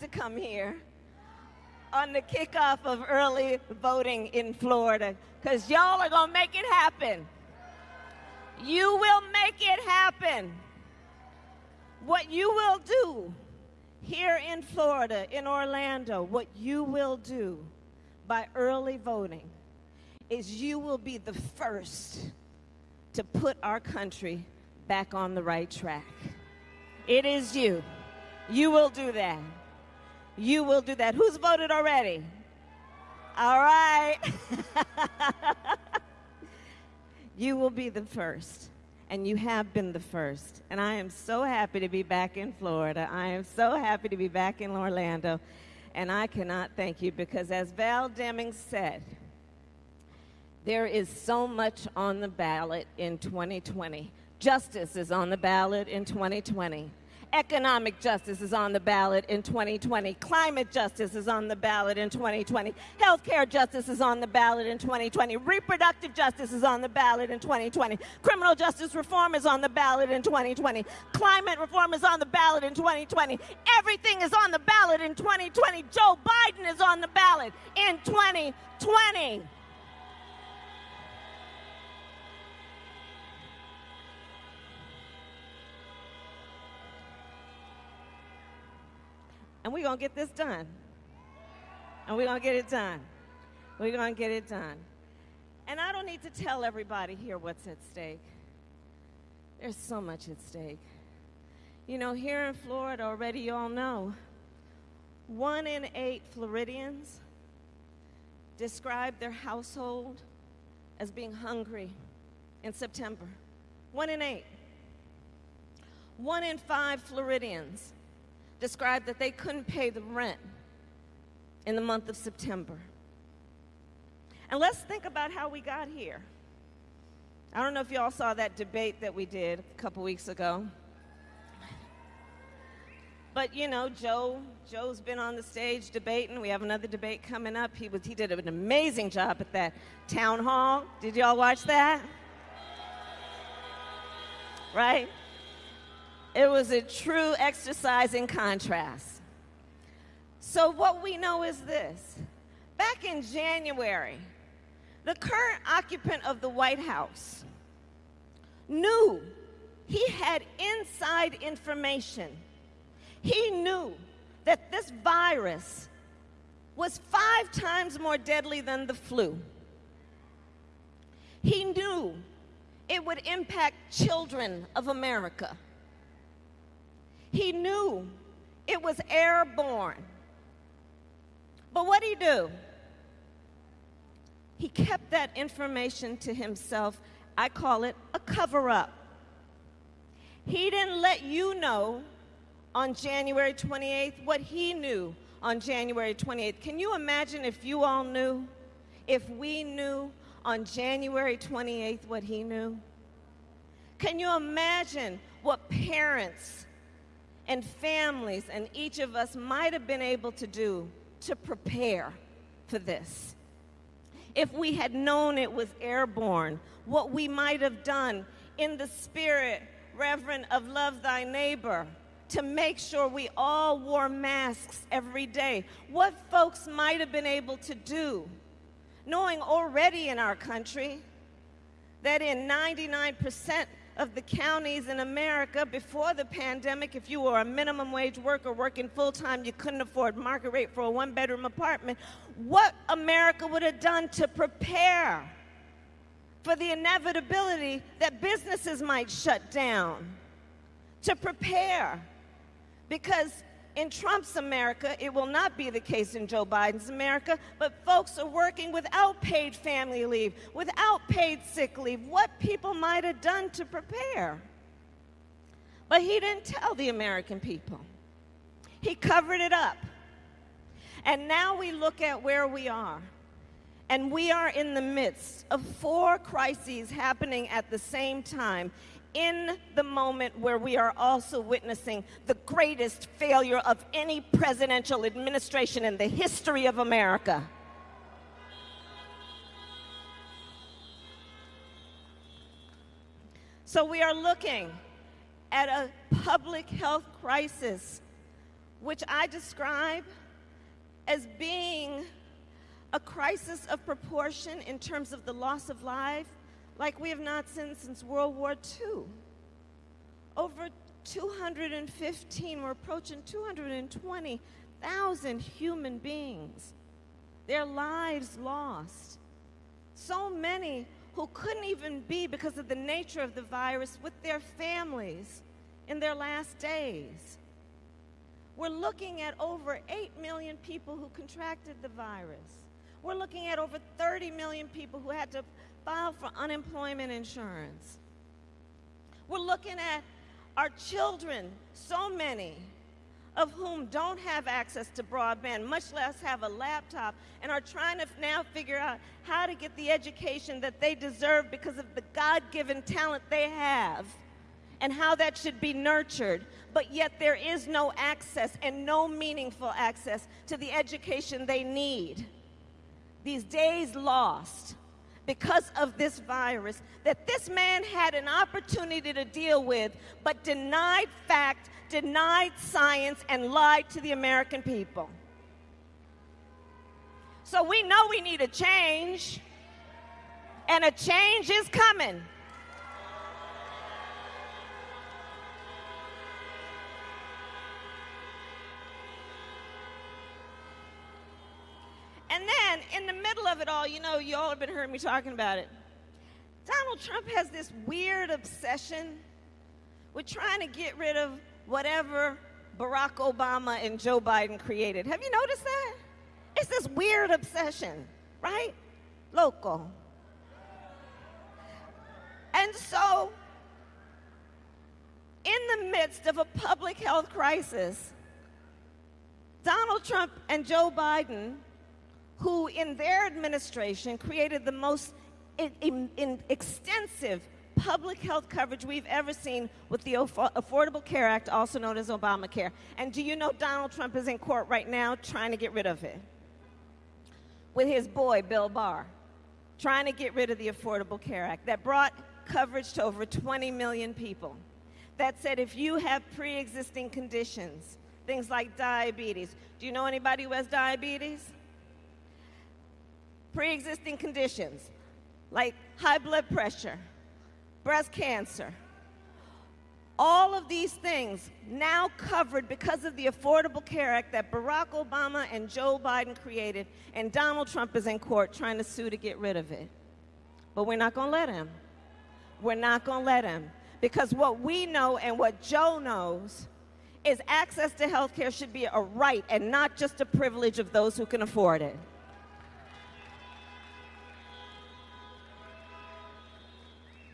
to come here on the kickoff of early voting in Florida because y'all are going to make it happen. You will make it happen. What you will do here in Florida, in Orlando, what you will do by early voting is you will be the first to put our country back on the right track. It is you. You will do that. You will do that. Who's voted already? All right. you will be the first. And you have been the first. And I am so happy to be back in Florida. I am so happy to be back in Orlando. And I cannot thank you because, as Val Deming said, there is so much on the ballot in 2020. Justice is on the ballot in 2020. Economic justice is on the ballot in 2020. Climate justice is on the ballot in 2020. Healthcare justice is on the ballot in 2020. Reproductive justice is on the ballot in 2020. Criminal justice reform is on the ballot in 2020. Climate reform is on the ballot in 2020. Everything is on the ballot in 2020. Joe Biden is on the ballot in 2020. And we're going to get this done. And we're going to get it done. We're going to get it done. And I don't need to tell everybody here what's at stake. There's so much at stake. You know, here in Florida, already you all know, one in eight Floridians describe their household as being hungry in September. One in eight. One in five Floridians described that they couldn't pay the rent in the month of September. And let's think about how we got here. I don't know if y'all saw that debate that we did a couple weeks ago. But you know, Joe, Joe's been on the stage debating. We have another debate coming up. He was he did an amazing job at that town hall. Did y'all watch that? Right? It was a true exercise in contrast. So, what we know is this back in January, the current occupant of the White House knew he had inside information. He knew that this virus was five times more deadly than the flu. He knew it would impact children of America. He knew it was airborne. But what did he do? He kept that information to himself. I call it a cover up. He didn't let you know on January 28th what he knew on January 28th. Can you imagine if you all knew? If we knew on January 28th what he knew? Can you imagine what parents and families and each of us might have been able to do to prepare for this. If we had known it was airborne, what we might have done in the spirit, Reverend, of love thy neighbor, to make sure we all wore masks every day. What folks might have been able to do, knowing already in our country that in 99% of the counties in America before the pandemic, if you were a minimum wage worker working full time, you couldn't afford market rate for a one bedroom apartment, what America would have done to prepare for the inevitability that businesses might shut down, to prepare. Because in Trump's America, it will not be the case in Joe Biden's America, but folks are working without paid family leave, without paid sick leave, what people might have done to prepare. But he didn't tell the American people. He covered it up. And now we look at where we are. And we are in the midst of four crises happening at the same time in the moment where we are also witnessing the greatest failure of any presidential administration in the history of America. So we are looking at a public health crisis, which I describe as being a crisis of proportion in terms of the loss of life like we have not seen since World War II. Over 215, we're approaching 220,000 human beings, their lives lost. So many who couldn't even be, because of the nature of the virus, with their families in their last days. We're looking at over 8 million people who contracted the virus. We're looking at over 30 million people who had to file for unemployment insurance. We're looking at our children, so many of whom don't have access to broadband, much less have a laptop, and are trying to now figure out how to get the education that they deserve because of the God given talent they have and how that should be nurtured, but yet there is no access and no meaningful access to the education they need. These days lost because of this virus that this man had an opportunity to deal with, but denied fact, denied science, and lied to the American people. So we know we need a change, and a change is coming. And then in the middle of it all, you know, you all have been hearing me talking about it. Donald Trump has this weird obsession with trying to get rid of whatever Barack Obama and Joe Biden created. Have you noticed that? It's this weird obsession, right? Local. And so, in the midst of a public health crisis, Donald Trump and Joe Biden who in their administration created the most in, in, in extensive public health coverage we've ever seen with the Affordable Care Act, also known as Obamacare. And do you know Donald Trump is in court right now trying to get rid of it? With his boy, Bill Barr, trying to get rid of the Affordable Care Act that brought coverage to over 20 million people. That said, if you have pre existing conditions, things like diabetes, do you know anybody who has diabetes? Pre existing conditions like high blood pressure, breast cancer, all of these things now covered because of the Affordable Care Act that Barack Obama and Joe Biden created, and Donald Trump is in court trying to sue to get rid of it. But we're not going to let him. We're not going to let him. Because what we know and what Joe knows is access to health care should be a right and not just a privilege of those who can afford it.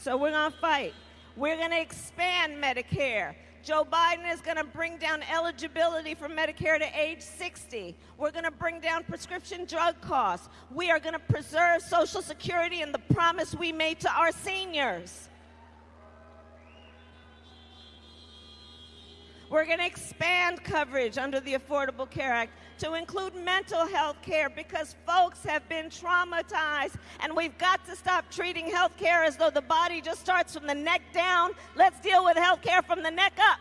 So we're going to fight. We're going to expand Medicare. Joe Biden is going to bring down eligibility for Medicare to age 60. We're going to bring down prescription drug costs. We are going to preserve Social Security and the promise we made to our seniors. We're going to expand coverage under the Affordable Care Act to include mental health care because folks have been traumatized and we've got to stop treating health care as though the body just starts from the neck down. Let's deal with health care from the neck up.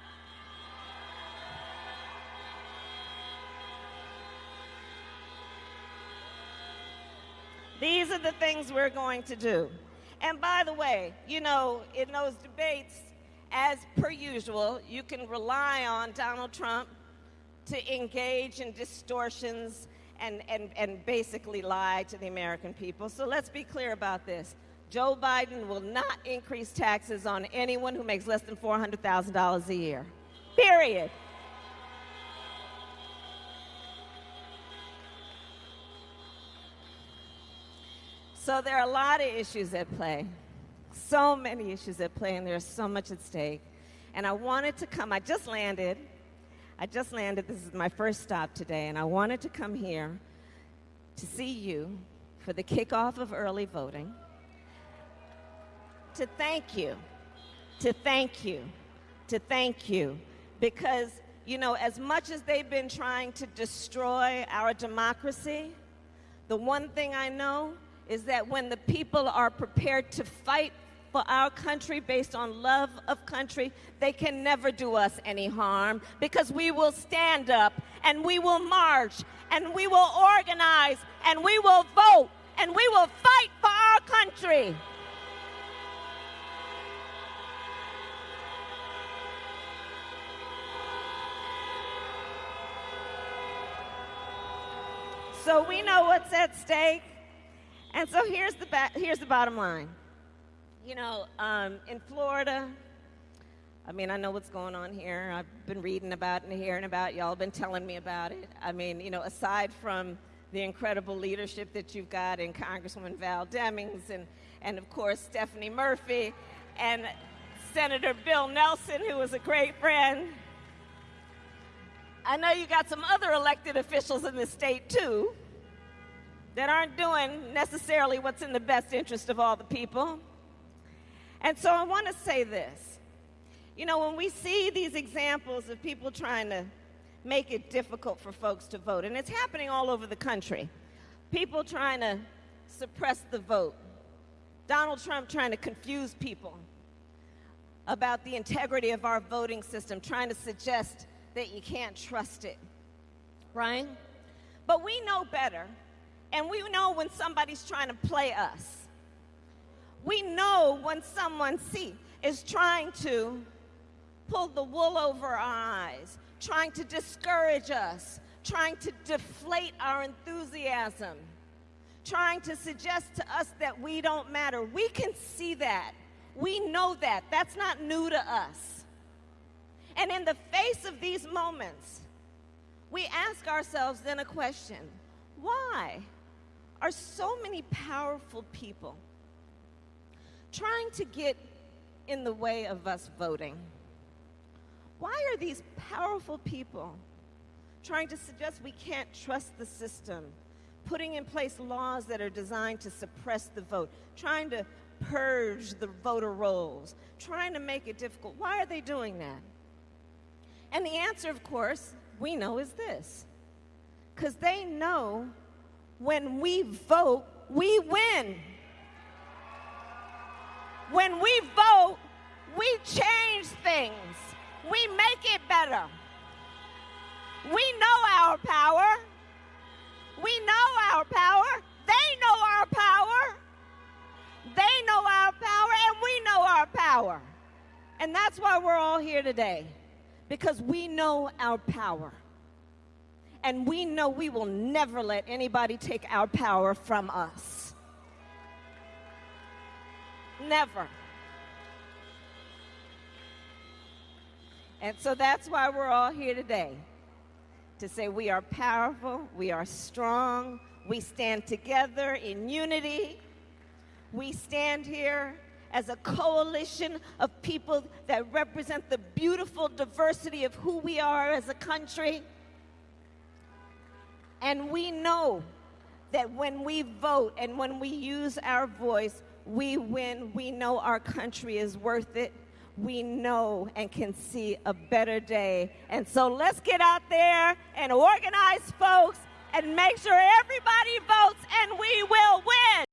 These are the things we're going to do. And by the way, you know, in those debates, as per usual, you can rely on Donald Trump to engage in distortions and, and, and basically lie to the American people. So let's be clear about this. Joe Biden will not increase taxes on anyone who makes less than $400,000 a year. Period. So there are a lot of issues at play so many issues at play and there's so much at stake. And I wanted to come, I just landed. I just landed. This is my first stop today, and I wanted to come here to see you for the kickoff of early voting, to thank you, to thank you, to thank you, because, you know, as much as they've been trying to destroy our democracy, the one thing I know is that when the people are prepared to fight for our country based on love of country, they can never do us any harm because we will stand up and we will march and we will organize and we will vote and we will fight for our country. So we know what's at stake. And so here's the, ba- here's the bottom line. You know, um, in Florida, I mean, I know what's going on here. I've been reading about and hearing about. Y'all been telling me about it. I mean, you know, aside from the incredible leadership that you've got in Congresswoman Val Demings and, and of course, Stephanie Murphy and Senator Bill Nelson, who was a great friend. I know you got some other elected officials in the state, too, that aren't doing necessarily what's in the best interest of all the people. And so I want to say this. You know, when we see these examples of people trying to make it difficult for folks to vote, and it's happening all over the country, people trying to suppress the vote, Donald Trump trying to confuse people about the integrity of our voting system, trying to suggest that you can't trust it, right? But we know better, and we know when somebody's trying to play us. We know when someone, see, is trying to pull the wool over our eyes, trying to discourage us, trying to deflate our enthusiasm, trying to suggest to us that we don't matter. We can see that. We know that. That's not new to us. And in the face of these moments, we ask ourselves then a question why are so many powerful people trying to get in the way of us voting? Why are these powerful people trying to suggest we can't trust the system, putting in place laws that are designed to suppress the vote, trying to purge the voter rolls, trying to make it difficult? Why are they doing that? And the answer, of course, we know is this because they know when we vote, we win. When we vote, we change things, we make it better. We know our power. We know our power. They know our power. They know our power, and we know our power. And that's why we're all here today because we know our power. And we know we will never let anybody take our power from us. Never. And so that's why we're all here today to say we are powerful, we are strong, we stand together in unity. We stand here as a coalition of people that represent the beautiful diversity of who we are as a country. And we know that when we vote and when we use our voice, we win. We know our country is worth it. We know and can see a better day. And so let's get out there and organize folks and make sure everybody votes and we will win.